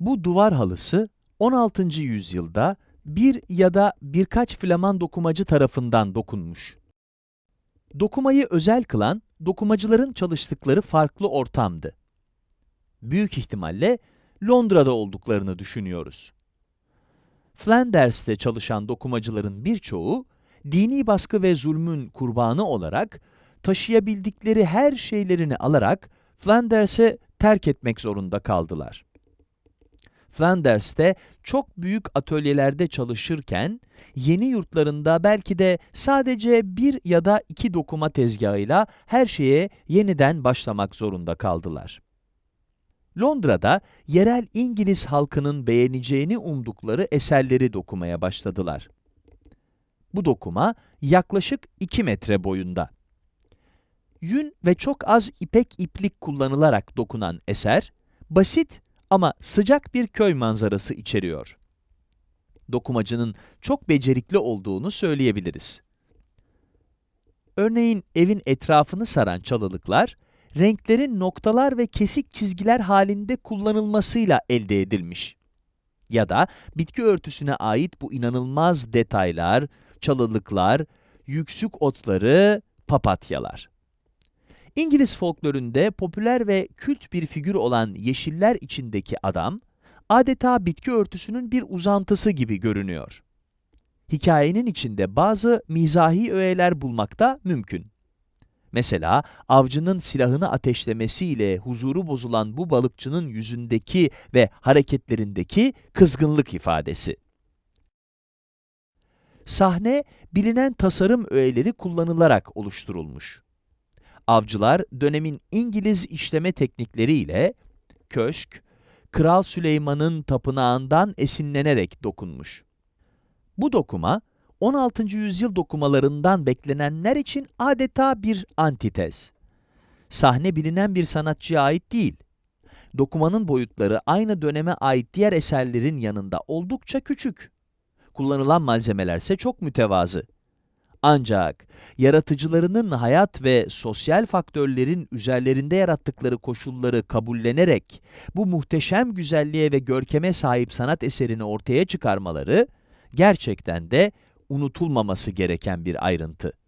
Bu duvar halısı 16. yüzyılda bir ya da birkaç Flaman dokumacı tarafından dokunmuş. Dokumayı özel kılan, dokumacıların çalıştıkları farklı ortamdı. Büyük ihtimalle Londra'da olduklarını düşünüyoruz. Flanders'te çalışan dokumacıların birçoğu, dini baskı ve zulmün kurbanı olarak, taşıyabildikleri her şeylerini alarak Flanders'e terk etmek zorunda kaldılar. Flanders'te çok büyük atölyelerde çalışırken, yeni yurtlarında belki de sadece bir ya da iki dokuma tezgahıyla her şeye yeniden başlamak zorunda kaldılar. Londra'da yerel İngiliz halkının beğeneceğini umdukları eserleri dokumaya başladılar. Bu dokuma yaklaşık 2 metre boyunda. Yün ve çok az ipek iplik kullanılarak dokunan eser, basit ama sıcak bir köy manzarası içeriyor. Dokumacının çok becerikli olduğunu söyleyebiliriz. Örneğin evin etrafını saran çalılıklar, renklerin noktalar ve kesik çizgiler halinde kullanılmasıyla elde edilmiş. Ya da bitki örtüsüne ait bu inanılmaz detaylar, çalılıklar, yüksük otları, papatyalar. İngiliz folkloründe popüler ve kült bir figür olan yeşiller içindeki adam, adeta bitki örtüsünün bir uzantısı gibi görünüyor. Hikayenin içinde bazı mizahi öğeler bulmak da mümkün. Mesela avcının silahını ateşlemesiyle huzuru bozulan bu balıkçının yüzündeki ve hareketlerindeki kızgınlık ifadesi. Sahne, bilinen tasarım öğeleri kullanılarak oluşturulmuş. Avcılar, dönemin İngiliz işleme teknikleriyle köşk, Kral Süleyman'ın tapınağından esinlenerek dokunmuş. Bu dokuma, 16. yüzyıl dokumalarından beklenenler için adeta bir antitez. Sahne bilinen bir sanatçıya ait değil. Dokumanın boyutları aynı döneme ait diğer eserlerin yanında oldukça küçük. Kullanılan malzemeler ise çok mütevazı. Ancak yaratıcılarının hayat ve sosyal faktörlerin üzerlerinde yarattıkları koşulları kabullenerek bu muhteşem güzelliğe ve görkeme sahip sanat eserini ortaya çıkarmaları gerçekten de unutulmaması gereken bir ayrıntı.